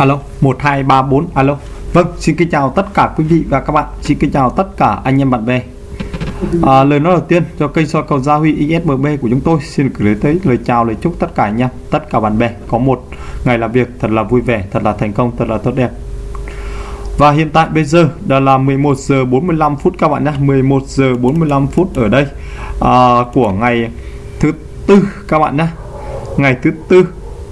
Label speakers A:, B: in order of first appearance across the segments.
A: alo 1234 alo. Vâng xin kính chào tất cả quý vị và các bạn. Xin kính chào tất cả anh em bạn bè. À, lời nói đầu tiên cho kênh soi cầu gia huy ISMB của chúng tôi. Xin gửi tới lời chào lời chúc tất cả anh em tất cả bạn bè. Có một ngày làm việc thật là vui vẻ thật là thành công thật là tốt đẹp. Và hiện tại bây giờ đã là 11 giờ 45 phút các bạn nhé. 11 giờ 45 phút ở đây à, của ngày thứ tư các bạn nhé. Ngày thứ tư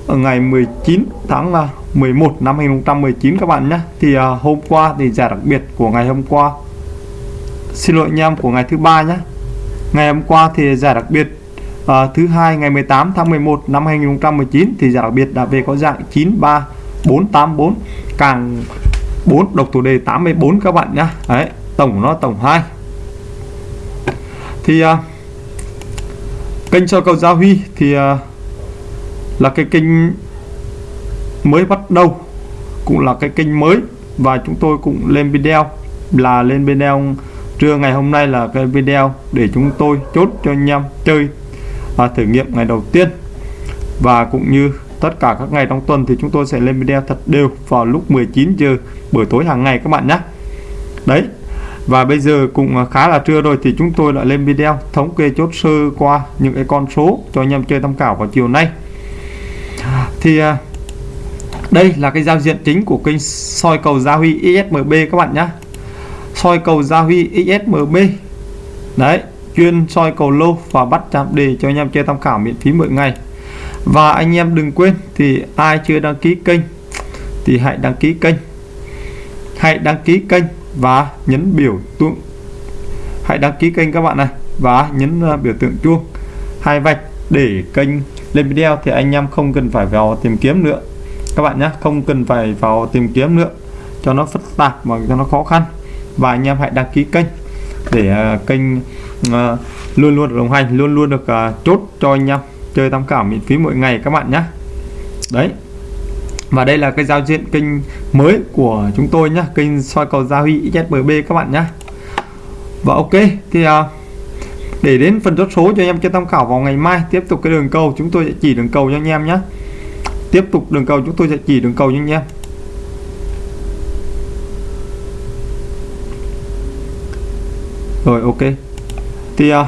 A: ở ngày 19 tháng à, 11 năm 2019 các bạn nhé. Thì à, hôm qua thì giải đặc biệt của ngày hôm qua. Xin lỗi anh em của ngày thứ ba nhé. Ngày hôm qua thì giải đặc biệt à, thứ hai ngày 18 tháng 11 năm 2019 thì giải đặc biệt đã về có dạng 93484 càng 4 độc thủ đề 84 các bạn nhé. Đấy tổng nó tổng 2 thì à, kênh cho cầu Gia Huy thì à, là cái kênh mới bắt đầu, cũng là cái kênh mới. Và chúng tôi cũng lên video, là lên video trưa ngày hôm nay là cái video để chúng tôi chốt cho anh em chơi và thử nghiệm ngày đầu tiên. Và cũng như tất cả các ngày trong tuần thì chúng tôi sẽ lên video thật đều vào lúc 19 giờ buổi tối hàng ngày các bạn nhé. Đấy, và bây giờ cũng khá là trưa rồi thì chúng tôi đã lên video thống kê chốt sơ qua những cái con số cho anh em chơi tham khảo vào chiều nay thì à, đây là cái giao diện chính của kênh soi cầu Gia Huy ISMB các bạn nhé soi cầu Gia Huy ISMB đấy, chuyên soi cầu lô và bắt chạm đề cho anh em chơi tham khảo miễn phí mỗi ngày. Và anh em đừng quên thì ai chưa đăng ký kênh thì hãy đăng ký kênh. Hãy đăng ký kênh và nhấn biểu tượng. Hãy đăng ký kênh các bạn này và nhấn à, biểu tượng chuông. Hai vạch để kênh lên video thì anh em không cần phải vào tìm kiếm nữa. Các bạn nhé không cần phải vào tìm kiếm nữa. Cho nó phức tạp mà cho nó khó khăn. Và anh em hãy đăng ký kênh để uh, kênh uh, luôn luôn đồng hành luôn luôn được uh, chốt cho anh em chơi tham khảo miễn phí mỗi ngày các bạn nhé. Đấy. Và đây là cái giao diện kênh mới của chúng tôi nhé kênh soi cầu gia huy XSBB các bạn nhé. Và ok thì uh, để đến phần chốt số cho anh em cho tham khảo vào ngày mai. Tiếp tục cái đường cầu chúng tôi sẽ chỉ đường cầu cho anh em nhé. Tiếp tục đường cầu chúng tôi sẽ chỉ đường cầu cho anh em. Rồi ok. Thì à,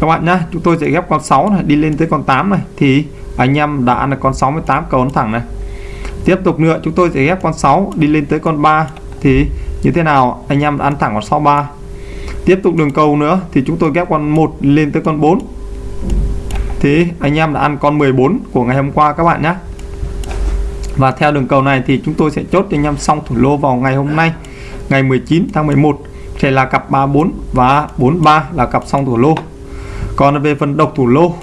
A: các bạn nhé chúng tôi sẽ ghép con 6 này đi lên tới con 8 này. Thì anh em đã ăn được con 68 cầu ấn thẳng này. Tiếp tục nữa chúng tôi sẽ ghép con 6 đi lên tới con 3 thì như thế nào? Anh em ăn thẳng con 63 tiếp tục đường cầu nữa, thì chúng tôi ghép con 1 lên tới con 4 thì anh em đã ăn con 14 của ngày hôm qua các bạn nhé. Và theo đường cầu này thì chúng tôi sẽ chốt cho anh em xong thủ lô vào ngày hôm nay, ngày 19 tháng 11 sẽ là cặp 34 và 43 là cặp xong thủ lô. Còn về phần độc thủ lô,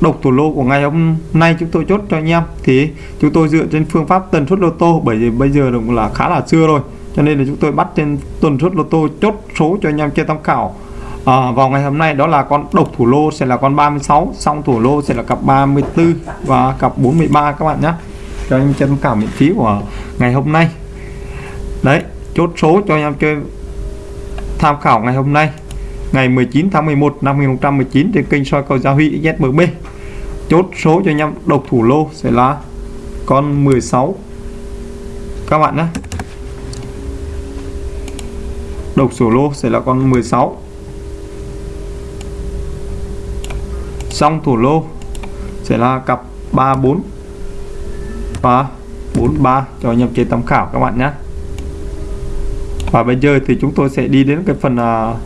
A: độc thủ lô của ngày hôm nay chúng tôi chốt cho anh em, thì chúng tôi dựa trên phương pháp tần suất lô tô, bởi vì bây giờ cũng là khá là xưa rồi cho nên là chúng tôi bắt trên tuần suất lô tô chốt số cho anh em chơi tham khảo. À, vào ngày hôm nay đó là con độc thủ lô sẽ là con 36 xong thủ lô sẽ là cặp 34 và cặp 43 các bạn nhé. Cho anh chơi tham khảo miễn phí của ngày hôm nay. Đấy chốt số cho anh em chơi tham khảo ngày hôm nay ngày 19 tháng 11 năm 2019 trên kênh soi cầu Gia Huy ZMB chốt số cho anh em độc thủ lô sẽ là con 16 các bạn nhé độc sổ lô sẽ là con 16 xong thủ lô sẽ là cặp 34 và 43 cho anh em tham khảo các bạn nhé. Và bây giờ thì chúng tôi sẽ đi đến cái phần uh,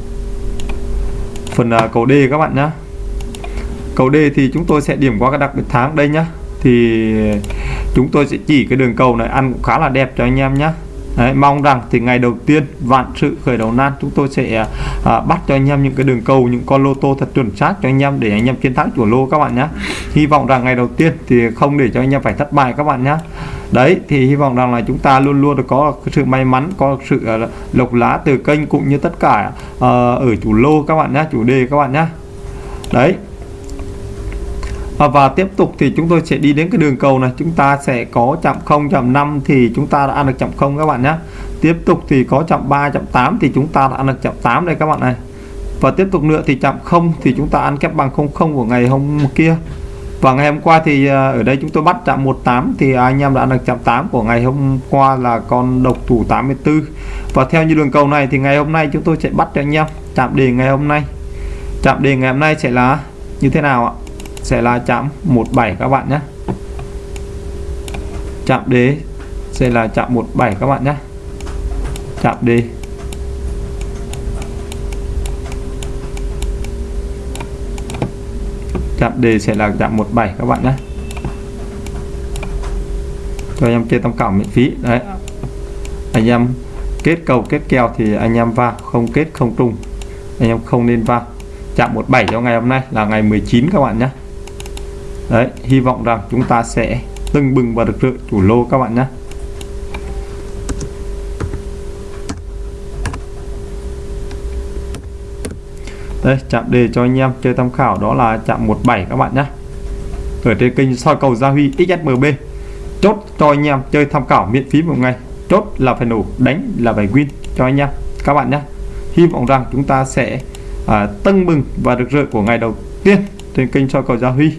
A: phần uh, cầu D các bạn nhé. Cầu D thì chúng tôi sẽ điểm qua cái đặc biệt tháng đây nhá thì chúng tôi sẽ chỉ cái đường cầu này ăn cũng khá là đẹp cho anh em nhé. Đấy, mong rằng thì ngày đầu tiên vạn sự khởi đầu nan chúng tôi sẽ à, à, bắt cho anh em những cái đường cầu những con lô tô thật chuẩn xác cho anh em để anh em chiến thắng chủ lô các bạn nhé hy vọng rằng ngày đầu tiên thì không để cho anh em phải thất bại các bạn nhé đấy thì hy vọng rằng là chúng ta luôn luôn được có sự may mắn có sự uh, lộc lá từ kênh cũng như tất cả uh, ở chủ lô các bạn nhé chủ đề các bạn nhé đấy à, và tiếp tục thì chúng tôi sẽ đi đến cái đường cầu này. Chúng ta sẽ có chạm 0 chạm 5 thì chúng ta đã ăn được chạm 0 các bạn nhé. Tiếp tục thì có chạm 3 chạm 8 thì chúng ta đã ăn được chạm 8 đây các bạn này. Và tiếp tục nữa thì chạm 0 thì chúng ta ăn kép bằng 00 của ngày hôm kia. Và ngày hôm qua thì à, ở đây chúng tôi bắt chạm 18 thì anh em đã ăn được chạm 8 của ngày hôm qua là con độc thủ 84 và theo như đường cầu này thì ngày hôm nay chúng tôi sẽ bắt cho anh em. Chạm đề ngày hôm nay. Chạm đề ngày hôm nay sẽ là như thế nào ạ? Sẽ là chạm 17 các bạn nhé. Chạm đế sẽ là chạm 17 các bạn nhé. Chạm đề chạm đề sẽ là chạm 17 các bạn nhé. Cho anh em chơi tham khảo miễn phí. Đấy. Anh em kết cầu, kết kèo thì anh em vào không kết, không trùng. Anh em không nên vào chạm 17 cho ngày hôm nay là ngày 19 các bạn nhé đấy hy vọng rằng chúng ta sẽ tưng bừng và được sự chủ lô các bạn nhé. Đây chạm đề cho anh em chơi tham khảo đó là chạm 17 các bạn nhé. Ở trên kênh soi cầu Gia Huy XSMB chốt cho anh em chơi tham khảo miễn phí một ngày. Chốt là phải nổ đánh là phải win cho anh em các bạn nhé. Hy vọng rằng chúng ta sẽ à, tưng bừng và được rợi của ngày đầu tiên trên kênh soi cầu Gia Huy.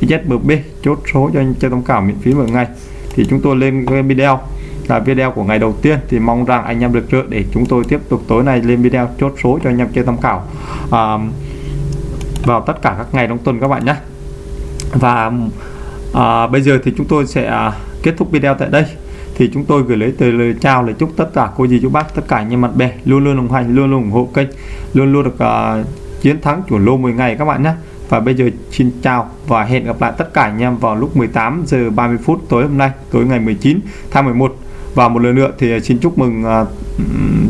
A: XSMB chốt số cho anh chơi tham khảo miễn phí một ngày. Thì chúng tôi lên cái video. Là video của ngày đầu tiên thì mong rằng anh em được trợ để chúng tôi tiếp tục tối nay lên video chốt số cho anh em chơi tham khảo à, vào tất cả các ngày trong tuần các bạn nhé. Và à, bây giờ thì chúng tôi sẽ à, kết thúc video tại đây. Thì chúng tôi gửi lấy từ lời chào lời chúc tất cả cô dì chú bác tất cả anh em bạn bè luôn luôn đồng hành luôn luôn ủng hộ kênh luôn luôn được uh, chiến thắng chủ lô 10 ngày các bạn nhé và bây giờ xin chào và hẹn gặp lại tất cả anh em vào lúc 18 giờ 30 phút tối hôm nay tối ngày 19 tháng 11 và một lần nữa thì à, xin chúc mừng uh,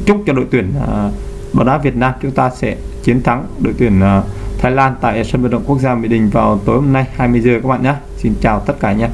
A: chúc cho đội tuyển uh, bóng đá Việt Nam chúng ta sẽ chiến thắng đội tuyển uh, Thái Lan tại sân vận động quốc gia Mỹ Đình vào tối hôm nay 20 giờ các bạn nhé. Xin chào tất cả anh em.